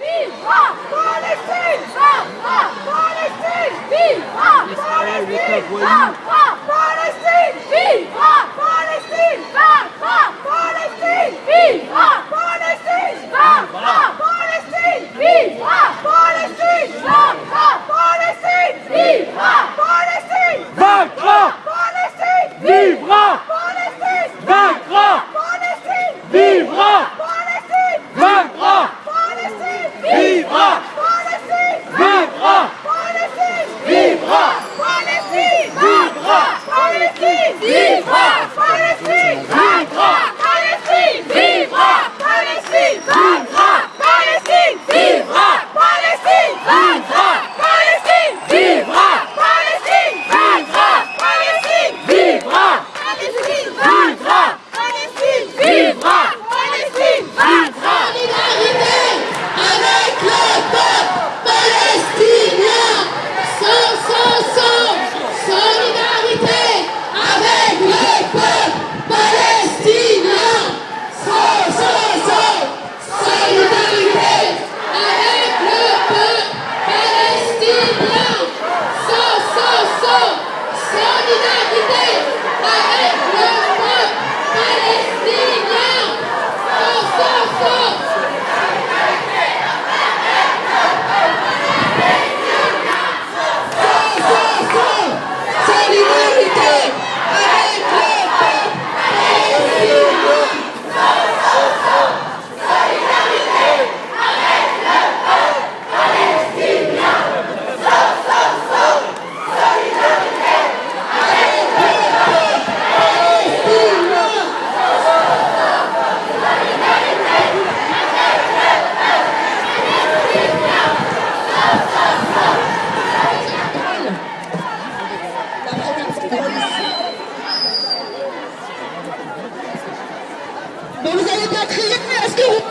Vivra Palestine Vivra Palestine Vivra Palestine Viva! Let's go.